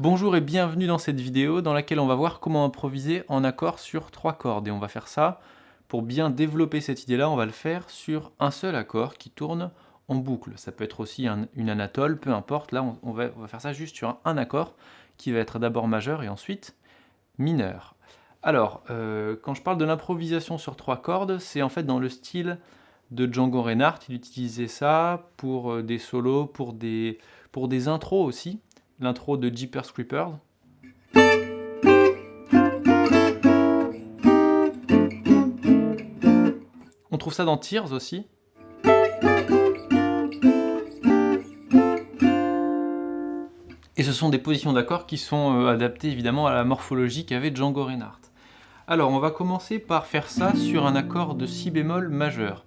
Bonjour et bienvenue dans cette vidéo dans laquelle on va voir comment improviser en accord sur trois cordes. Et on va faire ça, pour bien développer cette idée-là, on va le faire sur un seul accord qui tourne en boucle. Ça peut être aussi une anatole, peu importe. Là, on, va, faire ça juste sur un, accord qui va être d'abord majeur et ensuite mineur. Alors, euh, quand je parle de l'improvisation sur trois cordes, c'est en fait dans le style de Django Reinhardt. Il utilisait ça pour euh, des solos, pour des, pour des intros aussi l'intro de Jeepers Creepers. On trouve ça dans Tears aussi. Et ce sont des positions d'accords qui sont euh, adaptées évidemment à la morphologie qu'avait Django Reinhardt. Alors on va commencer par faire ça sur un accord de si bémol majeur,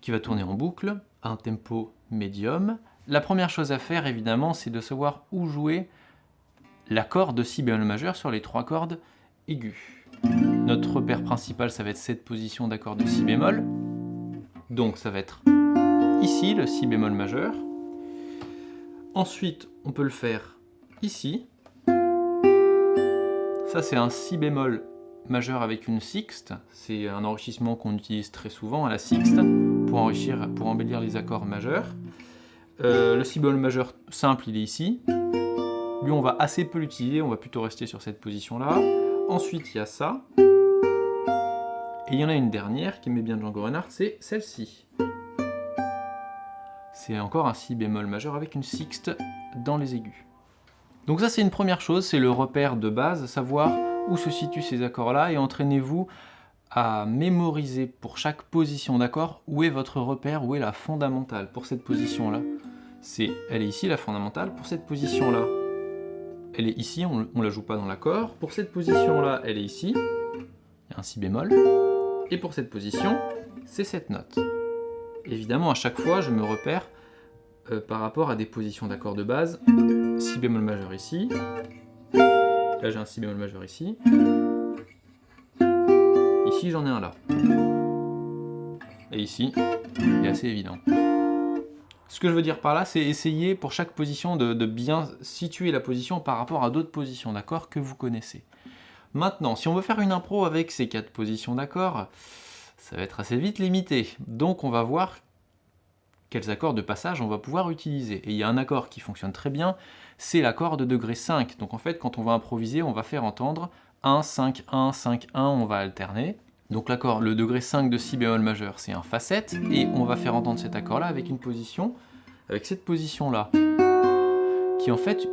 qui va tourner en boucle, à un tempo médium, la première chose à faire, évidemment, c'est de savoir où jouer l'accord de si bémol majeur sur les trois cordes aiguës. Notre repère principal, ça va être cette position d'accord de si bémol. Donc ça va être ici, le si bémol majeur. Ensuite, on peut le faire ici. Ça, c'est un si bémol majeur avec une sixte. C'est un enrichissement qu'on utilise très souvent à la sixte pour, enrichir, pour embellir les accords majeurs. Euh, le si bémol majeur simple, il est ici. Lui, on va assez peu l'utiliser, on va plutôt rester sur cette position-là. Ensuite, il y a ça. Et il y en a une dernière qui met bien Django Reinhardt, c'est celle-ci. C'est encore un si bémol majeur avec une sixte dans les aigus. Donc ça, c'est une première chose, c'est le repère de base, savoir où se situent ces accords-là, et entraînez-vous à mémoriser pour chaque position d'accord où est votre repère, où est la fondamentale pour cette position-là c'est elle est ici la fondamentale. Pour cette position-là, elle est ici, on ne la joue pas dans l'accord. Pour cette position-là, elle est ici, il y a un si bémol. Et pour cette position, c'est cette note. Évidemment, à chaque fois, je me repère euh, par rapport à des positions d'accord de base. Si bémol majeur ici. Là, j'ai un si bémol majeur ici. Ici, j'en ai un là. Et ici, il est assez évident. Ce que je veux dire par là, c'est essayer pour chaque position de, bien situer la position par rapport à d'autres positions d'accord que vous connaissez. Maintenant, si on veut faire une impro avec ces quatre positions d'accord, ça va être assez vite limité. Donc on va voir quels accords de passage on va pouvoir utiliser. Et il y a un accord qui fonctionne très bien, c'est l'accord de degré 5. Donc en fait, quand on va improviser, on va faire entendre 1, 5, 1, 5, 1, on va alterner. Donc l'accord, le degré 5 de si bémol majeur, c'est un Fa7, et on va faire entendre cet accord-là avec une position, avec cette position-là, qui est en fait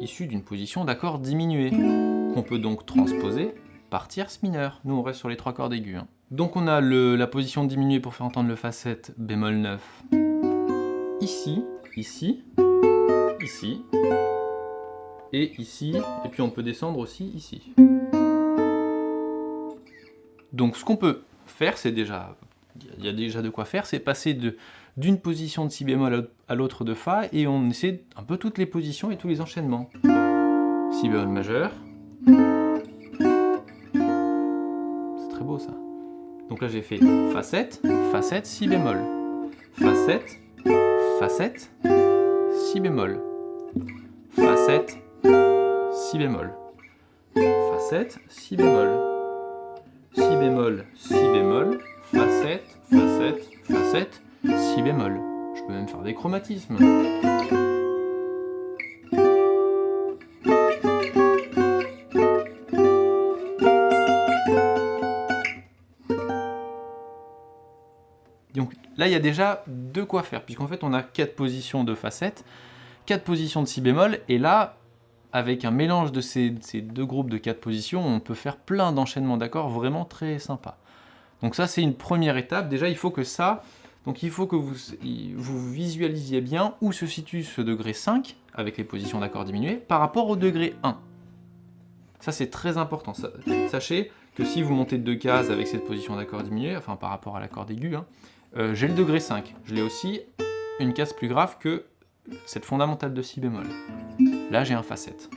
issue d'une position d'accord diminué, qu'on peut donc transposer par tierce mineure. Nous, on reste sur les trois cordes aiguës. Hein. Donc on a la position diminuée pour faire entendre le Fa7 bémol 9, ici, ici, ici, et ici, et puis on peut descendre aussi ici. Donc ce qu'on peut faire, c'est déjà, il y a déjà de quoi faire, c'est passer d'une position de si bémol à l'autre de Fa, et on essaie un peu toutes les positions et tous les enchaînements. Si bémol majeur. C'est très beau ça. Donc là j'ai fait Fa7, Fa7, Si bémol. Fa7, Fa7, Si bémol. Fa7, Si bémol. Fa7, Si bémol si bémol, si bémol, Fa7, Fa7, Fa7, si bémol. Je peux même faire des chromatismes. Donc là, il y a déjà de quoi faire, puisqu'en fait, on a quatre positions de Fa7, quatre positions de si bémol, et là, avec un mélange de ces, deux groupes de quatre positions, on peut faire plein d'enchaînements d'accords vraiment très sympas. Donc ça, c'est une première étape. Déjà, il faut que ça, donc il faut que vous, visualisiez bien où se situe ce degré 5, avec les positions d'accords diminuées, par rapport au degré 1. Ça, c'est très important. Sachez que si vous montez de deux cases avec cette position d'accord diminuée, enfin par rapport à l'accord aigu, hein, euh, j'ai le degré 5. Je l'ai aussi une case plus grave que cette fondamentale de si bémol. Là, j'ai un Fa7.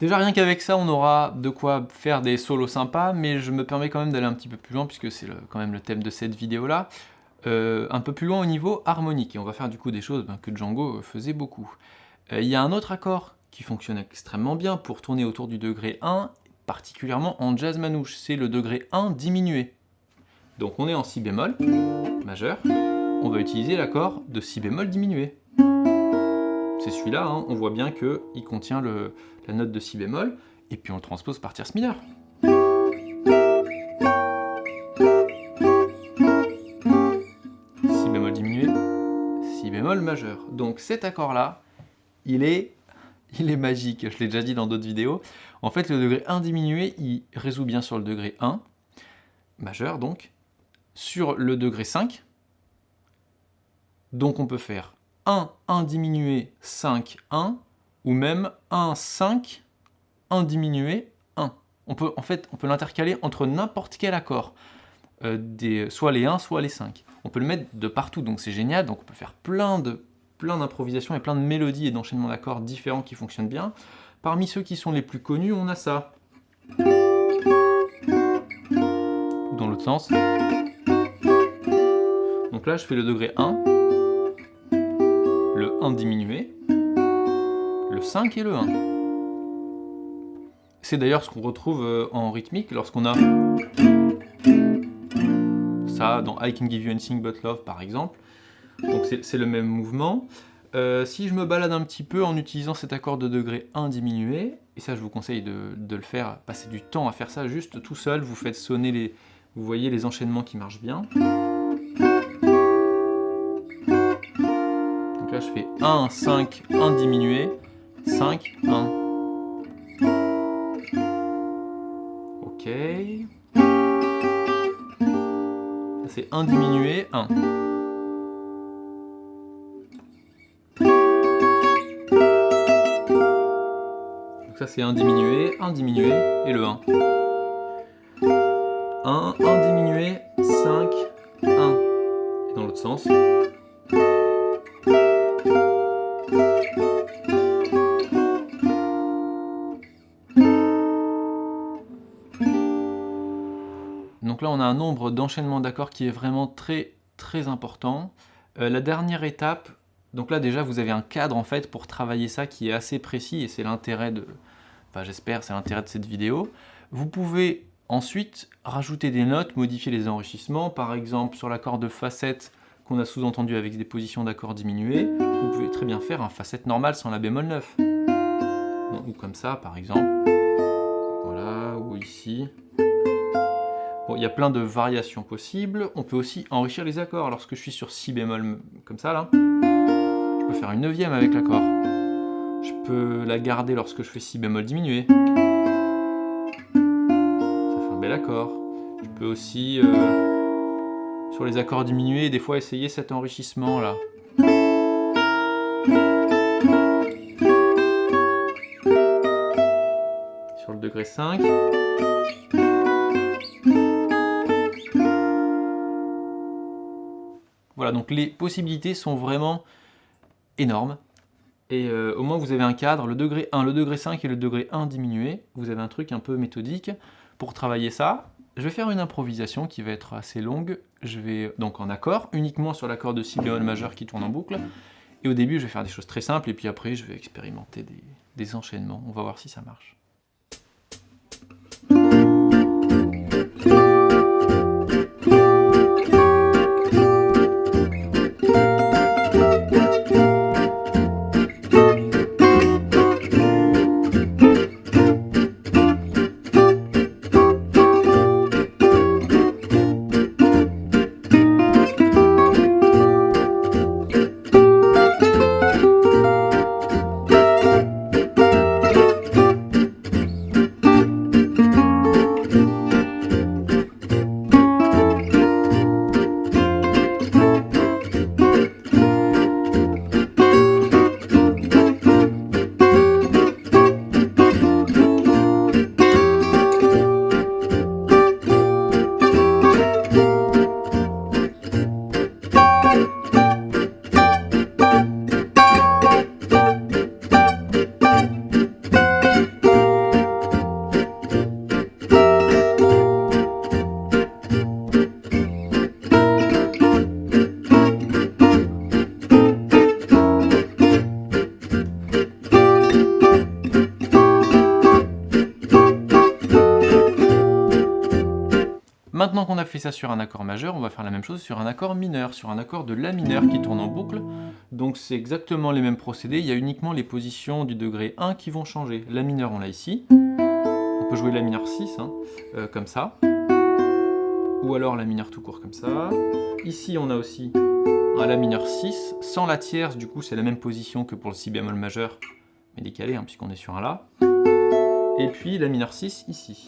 Déjà, rien qu'avec ça, on aura de quoi faire des solos sympas, mais je me permets quand même d'aller un petit peu plus loin, puisque c'est quand même le thème de cette vidéo-là, euh, un peu plus loin au niveau harmonique, et on va faire du coup des choses ben, que Django faisait beaucoup. Euh, il y a un autre accord qui fonctionne extrêmement bien pour tourner autour du degré 1, particulièrement en jazz manouche, c'est le degré 1 diminué. Donc on est en si bémol majeur, on va utiliser l'accord de si bémol diminué. Celui-là, hein. on voit bien qu'il contient la note de si bémol, et puis on le transpose par tierce mineure. Si bémol diminué, si bémol majeur. Donc cet accord-là, il est, il est magique, je l'ai déjà dit dans d'autres vidéos. En fait, le degré 1 diminué, il résout bien sur le degré 1, majeur donc, sur le degré 5. Donc on peut faire 1, 1 diminué, 5, 1, ou même 1, 5, 1 diminué, 1. On peut, en fait, on peut l'intercaler entre n'importe quel accord, euh, des, soit les 1, soit les 5. On peut le mettre de partout, donc c'est génial, donc on peut faire plein plein d'improvisations et plein de mélodies et d'enchaînements d'accords différents qui fonctionnent bien. Parmi ceux qui sont les plus connus, on a ça. Dans l'autre sens. Donc là, je fais le degré 1, 1 diminué, le 5 et le 1. C'est d'ailleurs ce qu'on retrouve euh, en rythmique lorsqu'on a ça dans I Can Give You Anything But Love par exemple. Donc c'est le même mouvement. Euh, si je me balade un petit peu en utilisant cet accord de degré 1 diminué, et ça je vous conseille de, le faire, passer du temps à faire ça juste tout seul, vous faites sonner les... Vous voyez les enchaînements qui marchent bien. Là je fais 1, 5, 1 diminué, 5, 1. Ok. C'est 1 diminué, 1. Donc ça c'est un diminué, un diminué et le 1. 1, 1 diminué, 5, 1. Et dans l'autre sens. Là on a un nombre d'enchaînements d'accords qui est vraiment très très important. Euh, la dernière étape, donc là déjà vous avez un cadre en fait pour travailler ça qui est assez précis et c'est l'intérêt de, enfin j'espère c'est l'intérêt de cette vidéo. Vous pouvez ensuite rajouter des notes, modifier les enrichissements, par exemple sur l'accord de facette qu'on a sous-entendu avec des positions d'accords diminuées, vous pouvez très bien faire un facette normal sans la bémol 9. ou comme ça par exemple, voilà, ou ici. Il y a plein de variations possibles. On peut aussi enrichir les accords. Lorsque je suis sur si bémol comme ça là, je peux faire une neuvième avec l'accord. Je peux la garder lorsque je fais si bémol diminué. Ça fait un bel accord. Je peux aussi, euh, sur les accords diminués, des fois essayer cet enrichissement là. Sur le degré 5. Donc les possibilités sont vraiment énorme. Et euh, au moins vous avez un cadre, le degré 1, le degré 5 et le degré 1 diminué. Vous avez un truc un peu méthodique. Pour travailler ça, je vais faire une improvisation qui va être assez longue. Je vais donc en accord, uniquement sur l'accord de si bémol majeur qui tourne en boucle. Et au début, je vais faire des choses très simples, et puis après, je vais expérimenter des enchaînements. On va voir si ça marche. Ça sur un accord majeur, on va faire la même chose sur un accord mineur, sur un accord de La mineur qui tourne en boucle. Donc c'est exactement les mêmes procédés, il y a uniquement les positions du degré 1 qui vont changer. La mineur, on l'a ici. On peut jouer La mineur 6, hein, euh, comme ça. Ou alors La mineur tout court, comme ça. Ici, on a aussi un La mineur 6, sans la tierce, du coup c'est la même position que pour le Si bémol majeur, mais décalé, hein, puisqu'on est sur un La. Et puis La mineur 6 ici.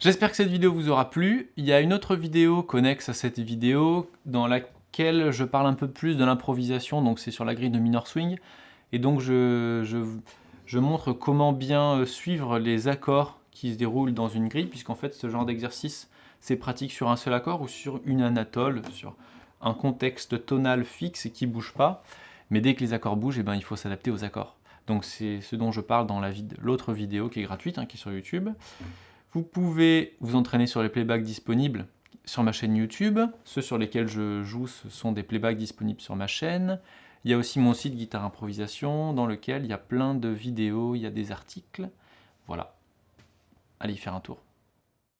J'espère que cette vidéo vous aura plu. Il y a une autre vidéo connexe à cette vidéo dans laquelle je parle un peu plus de l'improvisation, donc c'est sur la grille de minor swing. Et donc je, montre comment bien euh, suivre les accords qui se déroulent dans une grille, puisqu'en fait ce genre d'exercice c'est pratique sur un seul accord ou sur une anatole, sur un contexte tonal fixe et qui ne bouge pas. Mais dès que les accords bougent, eh ben, il faut s'adapter aux accords. Donc c'est ce dont je parle dans l'autre vidéo qui est gratuite, hein, qui est sur YouTube. Vous pouvez vous entraîner sur les playbacks disponibles sur ma chaîne YouTube. Ceux sur lesquels je joue, ce sont des playbacks disponibles sur ma chaîne. Il y a aussi mon site Guitare Improvisation, dans lequel il y a plein de vidéos, il y a des articles. Voilà. Allez faire un tour.